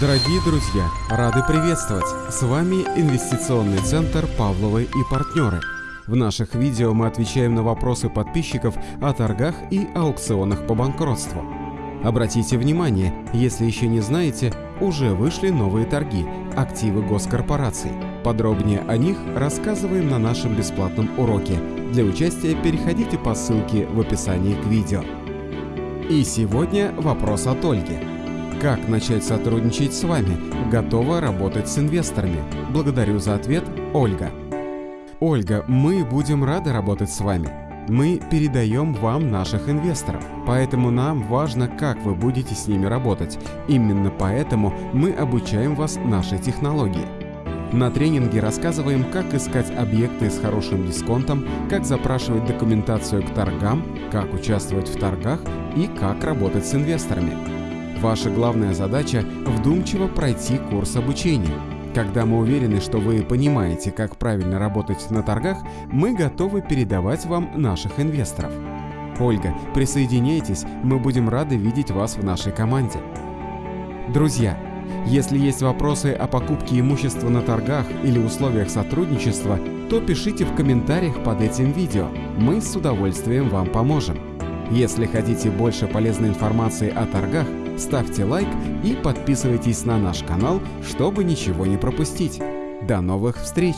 Дорогие друзья, рады приветствовать! С вами инвестиционный центр «Павловы и партнеры». В наших видео мы отвечаем на вопросы подписчиков о торгах и аукционах по банкротству. Обратите внимание, если еще не знаете, уже вышли новые торги – активы госкорпораций. Подробнее о них рассказываем на нашем бесплатном уроке. Для участия переходите по ссылке в описании к видео. И сегодня вопрос от Ольги. Как начать сотрудничать с вами? Готова работать с инвесторами? Благодарю за ответ, Ольга. Ольга, мы будем рады работать с вами. Мы передаем вам наших инвесторов, поэтому нам важно, как вы будете с ними работать. Именно поэтому мы обучаем вас нашей технологии. На тренинге рассказываем, как искать объекты с хорошим дисконтом, как запрашивать документацию к торгам, как участвовать в торгах и как работать с инвесторами. Ваша главная задача – вдумчиво пройти курс обучения. Когда мы уверены, что вы понимаете, как правильно работать на торгах, мы готовы передавать вам наших инвесторов. Ольга, присоединяйтесь, мы будем рады видеть вас в нашей команде. Друзья, если есть вопросы о покупке имущества на торгах или условиях сотрудничества, то пишите в комментариях под этим видео. Мы с удовольствием вам поможем. Если хотите больше полезной информации о торгах, ставьте лайк и подписывайтесь на наш канал, чтобы ничего не пропустить. До новых встреч!